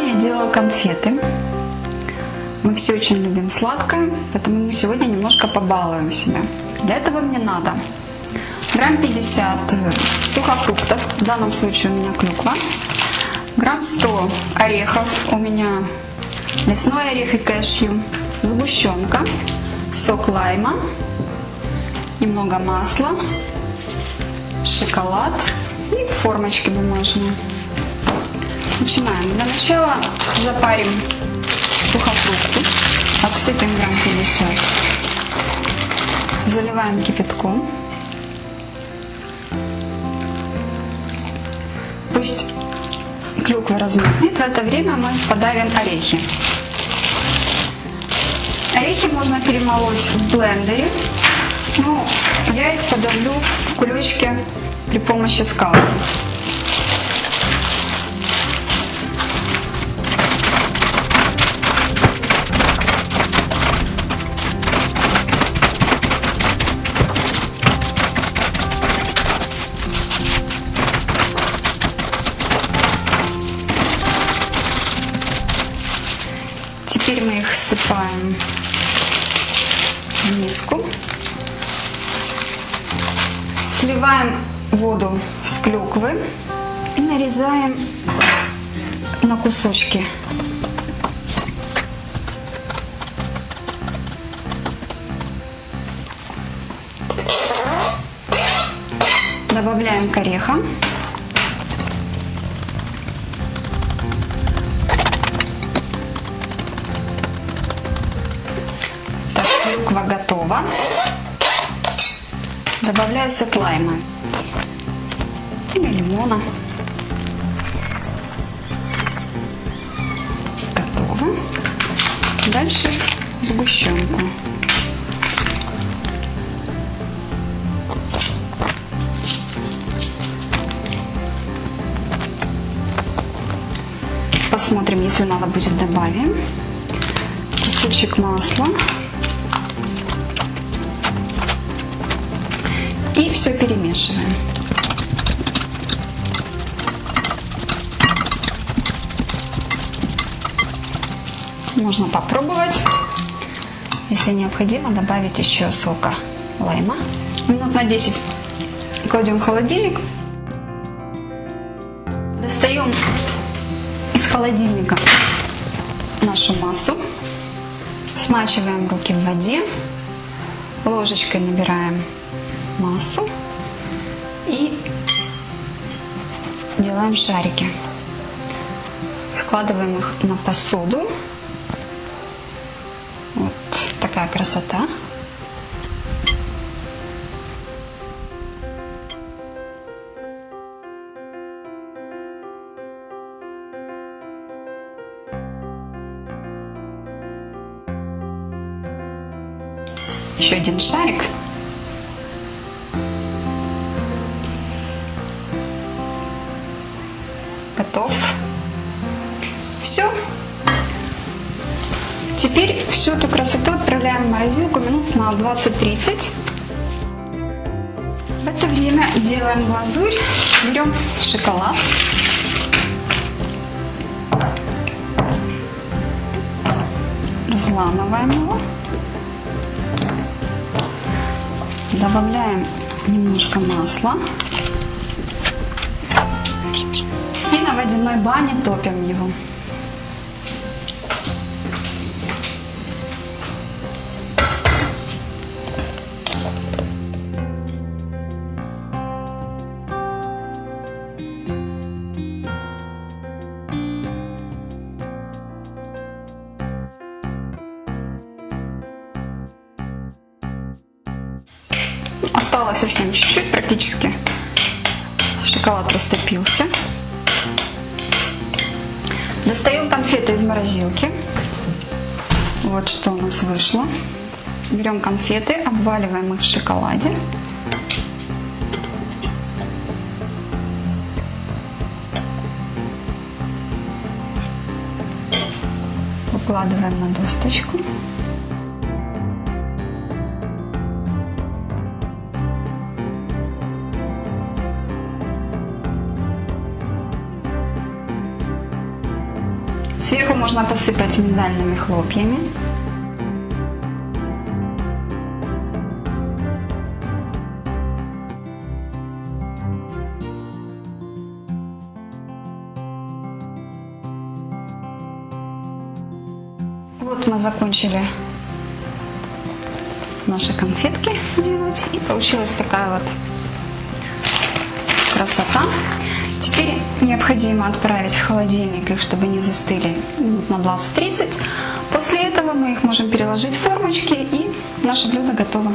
Сегодня я делаю конфеты. Мы все очень любим сладкое, поэтому мы сегодня немножко побалуем себя. Для этого мне надо грамм 50 сухофруктов, в данном случае у меня клюква, грамм 100 орехов, у меня лесной орех и кэшью, сгущенка, сок лайма, немного масла, шоколад. И формочки бумажные. Начинаем. Для начала запарим сухофрукты, отсыпем грамм 50, заливаем кипятком. Пусть клюква размокнет, в это время мы подавим орехи. Орехи можно перемолоть в блендере, но я их подавлю в кулечке при помощи скалки. В миску. Сливаем воду с клюквы и нарезаем на кусочки. Добавляем к орехам. Готова. Добавляю сок лайма или лимона. Готово. Дальше сгущенку. Посмотрим, если надо будет добавим. Кусочек масла. И все перемешиваем. Можно попробовать. Если необходимо, добавить еще сока лайма. Минут на 10 кладем в холодильник. Достаем из холодильника нашу массу. Смачиваем руки в воде. Ложечкой набираем массу и делаем шарики. Складываем их на посуду. Вот такая красота. Еще один шарик. Готов. Все. Теперь всю эту красоту отправляем в морозилку минут на 20-30. В это время делаем глазурь. Берем шоколад. Разламываем его. Добавляем немножко масла. На водяной бане топим его. Осталось совсем чуть-чуть, практически шоколад растопился. Достаем конфеты из морозилки. Вот что у нас вышло. Берем конфеты, обваливаем их в шоколаде. Выкладываем на досточку. Сверху можно посыпать миндальными хлопьями. Вот мы закончили наши конфетки делать. И получилась такая вот красота. Теперь необходимо отправить в холодильник их, чтобы они застыли на 20-30. После этого мы их можем переложить в формочки и наше блюдо готово.